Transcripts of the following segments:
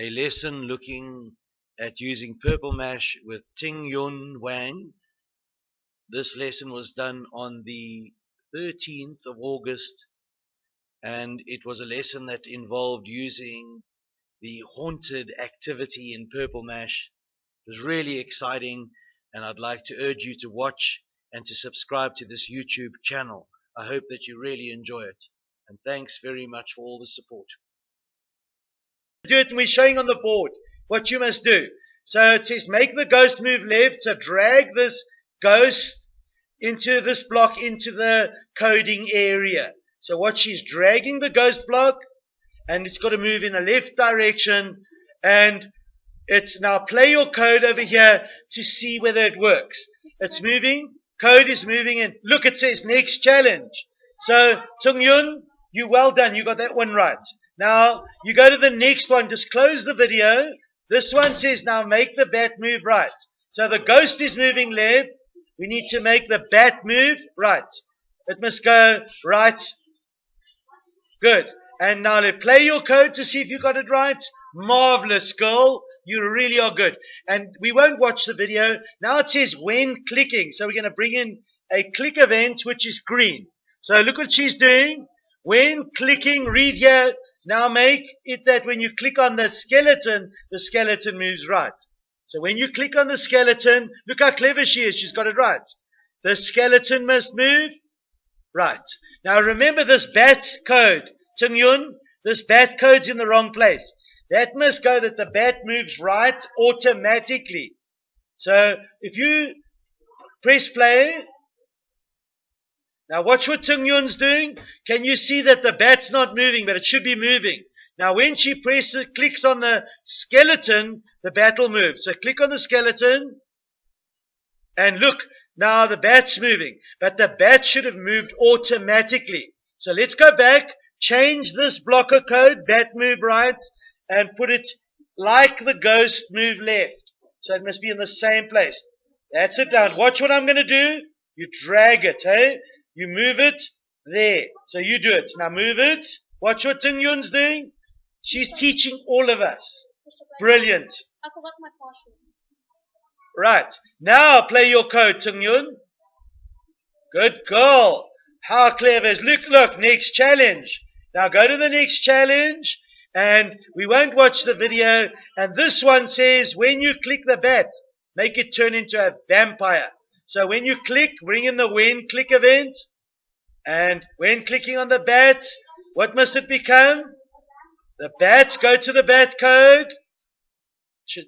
a lesson looking at using Purple Mash with Ting Yun Wang. This lesson was done on the 13th of August and it was a lesson that involved using the haunted activity in Purple Mash. It was really exciting and I'd like to urge you to watch and to subscribe to this YouTube channel. I hope that you really enjoy it and thanks very much for all the support. Do it and we're showing on the board what you must do. So it says make the ghost move left. So drag this ghost into this block into the coding area. So what she's dragging the ghost block and it's got to move in a left direction and it's now play your code over here to see whether it works. It's moving. Code is moving and look, it says next challenge. So Ting Yun, you well done. You got that one right. Now you go to the next one. Just close the video. This one says now make the bat move right. So the ghost is moving left. We need to make the bat move right. It must go right. Good. And now let's play your code to see if you got it right. Marvelous, girl. You really are good. And we won't watch the video. Now it says when clicking. So we're going to bring in a click event, which is green. So look what she's doing. When clicking, read here. Now make it that when you click on the skeleton, the skeleton moves right. So when you click on the skeleton, look how clever she is. She's got it right. The skeleton must move right. Now remember this bat code. Ting Yun, this bat code's in the wrong place. That must go that the bat moves right automatically. So if you press play, now watch what Ting Yun's doing. Can you see that the bat's not moving, but it should be moving? Now when she presses, clicks on the skeleton, the bat will move. So click on the skeleton and look, now the bat's moving, but the bat should have moved automatically. So let's go back, change this blocker code, bat move right, and put it like the ghost move left. So it must be in the same place. That's it down. Watch what I'm going to do. You drag it, hey? You move it there. So you do it. Now move it. Watch what Ting Yun's doing. She's teaching all of us. Brilliant. I forgot my password. Right. Now play your code, Ting Yun. Good girl. How clever is. Look, look, next challenge. Now go to the next challenge and we won't watch the video. And this one says when you click the bat, make it turn into a vampire. So when you click, bring in the when click event. And when clicking on the bat, what must it become? The bat, go to the bat code.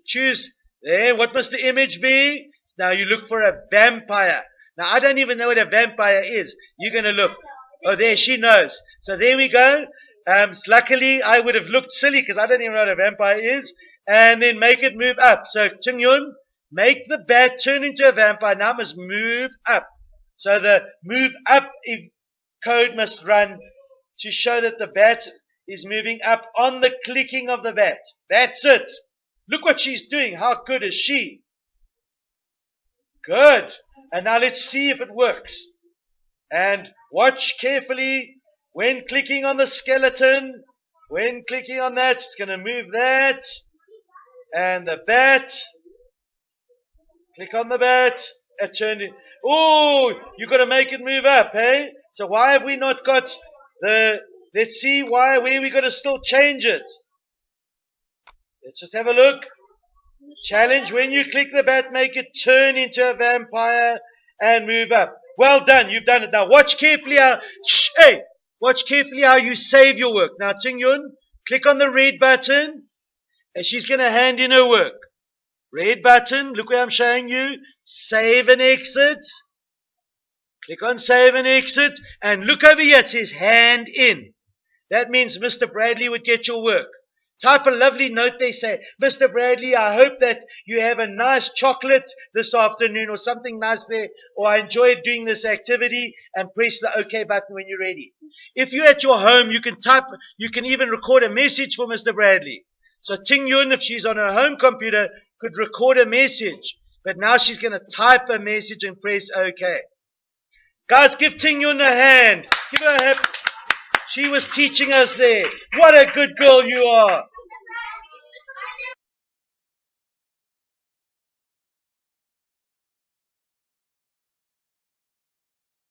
Choose there. What must the image be? Now you look for a vampire. Now I don't even know what a vampire is. You're going to look. Oh, there, she knows. So there we go. Um, luckily, I would have looked silly because I don't even know what a vampire is. And then make it move up. So, Ting Yun, make the bat turn into a vampire. Now must move up. So the move up code must run to show that the bat is moving up on the clicking of the bat. That's it. Look what she's doing. How good is she? Good. And now let's see if it works. And watch carefully when clicking on the skeleton. When clicking on that, it's going to move that. And the bat. Click on the bat. It turned in. Oh, you got to make it move up, hey? So why have we not got the, let's see why, where we got to still change it. Let's just have a look. Challenge, when you click the bat, make it turn into a vampire and move up. Well done, you've done it. Now watch carefully how, shh, hey, watch carefully how you save your work. Now Ting Yun, click on the red button and she's going to hand in her work. Red button, look where I'm showing you. Save and exit. Click on save and exit and look over here. It says hand in. That means Mr. Bradley would get your work. Type a lovely note they say, Mr. Bradley, I hope that you have a nice chocolate this afternoon or something nice there, or I enjoyed doing this activity and press the OK button when you're ready. If you're at your home, you can type, you can even record a message for Mr. Bradley. So Ting Yun, if she's on her home computer, could record a message. But now she's going to type a message and press OK. Guys, give Ting Yun a hand. Give her a hand. She was teaching us there. What a good girl you are.